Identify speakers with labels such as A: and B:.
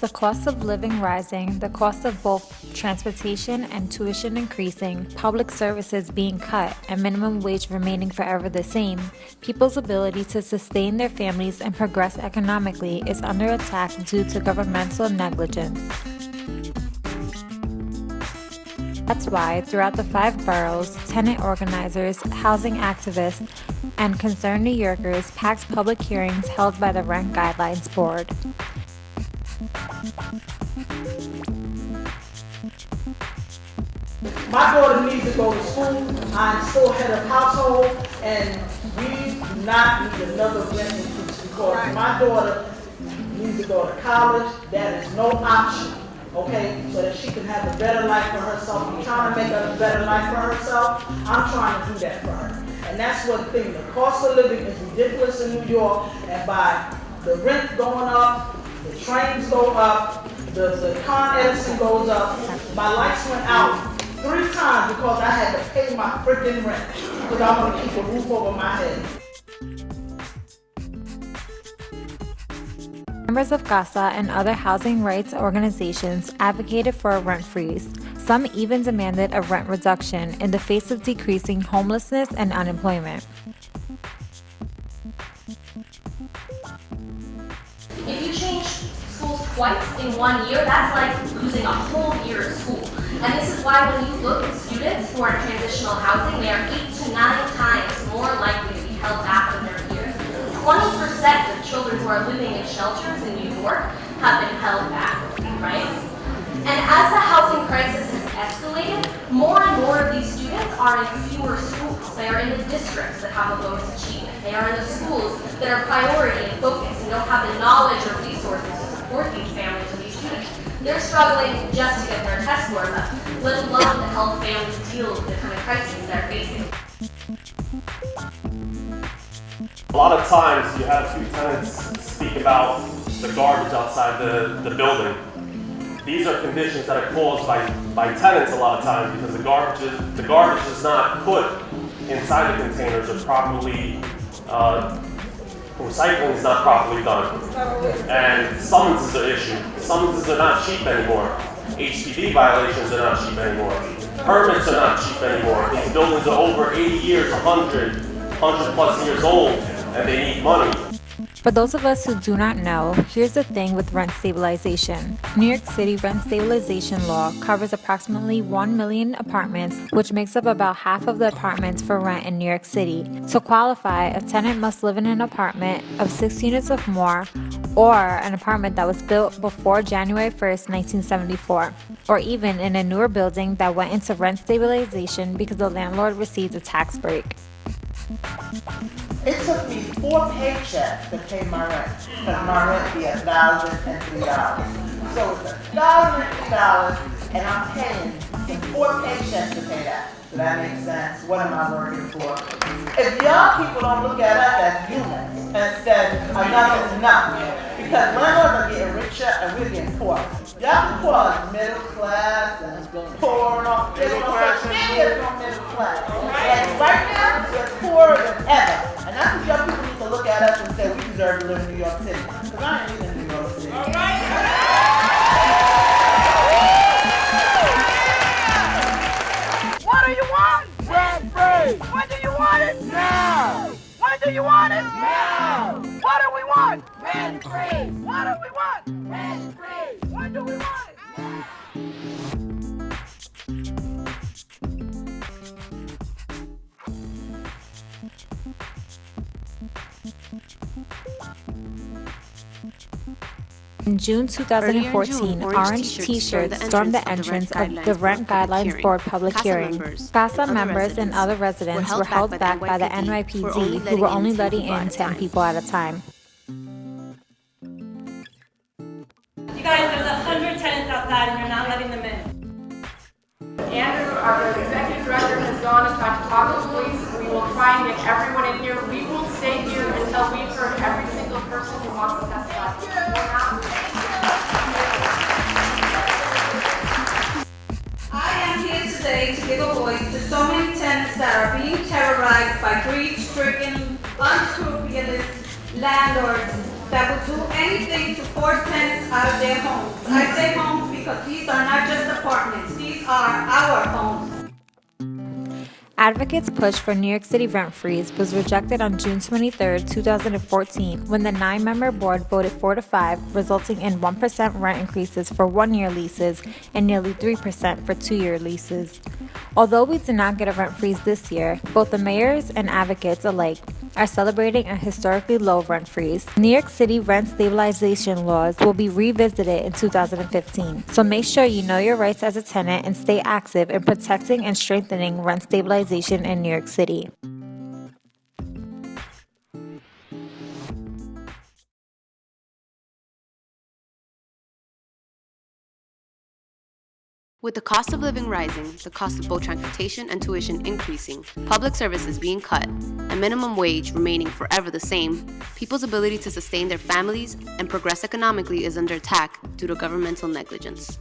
A: With the cost of living rising, the cost of both transportation and tuition increasing, public services being cut, and minimum wage remaining forever the same, people's ability to sustain their families and progress economically is under attack due to governmental negligence. That's why, throughout the five boroughs, tenant organizers, housing activists, and concerned New Yorkers packed public hearings held by the Rent Guidelines Board.
B: My daughter needs to go to school. I'm still head of household, and we do not need another rent increase because my daughter needs to go to college. That is no option, okay? So that she can have a better life for herself. I'm trying to make a better life for herself. I'm trying to do that for her. And that's one thing. The cost of living is ridiculous in New York, and by the rent going up, the trains go up, the, the Con Edison goes up. My lights went out three times because I had to pay my freaking rent because I want to keep a roof over my head.
A: Members of CASA and other housing rights organizations advocated for a rent freeze. Some even demanded a rent reduction in the face of decreasing homelessness and unemployment.
C: If you change schools twice in one year, that's like losing a whole year of school. And this is why when you look at students who are in transitional housing, they are eight to nine times more likely to be held back in their years. 20% of children who are living in shelters in New York have been held back, right? And as the housing crisis has escalated, more and more of these students are in fewer schools. They are in the districts that have the lowest achievement. They are in the schools that are priority and focus and don't have the knowledge or resources to support these families. They're struggling just to get their test scores up, let alone to help families deal with the kind of crises they're facing.
D: A lot of times you have few tenants speak about the garbage outside the, the building. These are conditions that are caused by, by tenants a lot of times because the garbage is, the garbage is not put inside the containers or properly, uh, recycling is not properly done. And summons is an issue. Summonses are not cheap anymore. HPD violations are not cheap anymore. Permits are not cheap anymore. These buildings are over 80 years, 100, 100 plus years old, and they need money.
A: For those of us who do not know, here's the thing with rent stabilization. New York City rent stabilization law covers approximately 1 million apartments, which makes up about half of the apartments for rent in New York City. To qualify, a tenant must live in an apartment of 6 units or more, or an apartment that was built before January 1st, 1974, or even in a newer building that went into rent stabilization because the landlord received a tax break.
B: It took me four paychecks to pay my rent, because my rent be a thousand and three dollars. So it's a thousand and three dollars, and I'm paying in four paychecks to pay that. Does that make sense? What am I working for? If y'all people don't look at us as humans instead, enough is enough. Because landlords are getting richer and we're getting poor. Y'all call us middle class and poor and all. There's no such thing as no middle class. And right now, deserve to live in New York City. Because I ain't even in New York City.
E: What do you want? Rent free. When do you want it? Now. When do you want it? Now. What do we want? Rent free.
A: In June 2014,
F: orange
A: orange
F: t-shirts
A: t-shirts stormed the entrance of the Rent Guidelines Board public
F: CASA
A: hearing.
F: members
A: CASA members and other residents were held back by the NYPD, who were only letting in 10 people at a time.
G: You guys, there's hundred tenants outside and you're not letting them in.
H: Andrew, our executive director, has gone and talked to talk to police. We will try and get everyone in here. We will stay here until we've heard every single person who wants to testify.
I: Terrorized by greed-stricken, unscrupulous landlords that would do anything to force tenants out of their homes. I say homes because these are not just apartments, these are our homes.
A: Advocates' push for New York City rent freeze was rejected on June 23, 2014, when the nine member board voted 4 to 5, resulting in 1% rent increases for one year leases and nearly 3% for two year leases. Although we did not get a rent freeze this year, both the mayors and advocates alike are celebrating a historically low rent freeze. New York City rent stabilization laws will be revisited in 2015, so make sure you know your rights as a tenant and stay active in protecting and strengthening rent stabilization in New York City.
F: With the cost of living rising, the cost of both transportation and tuition increasing, public services being cut, and minimum wage remaining forever the same, people's ability to sustain their families and progress economically is under attack due to governmental negligence.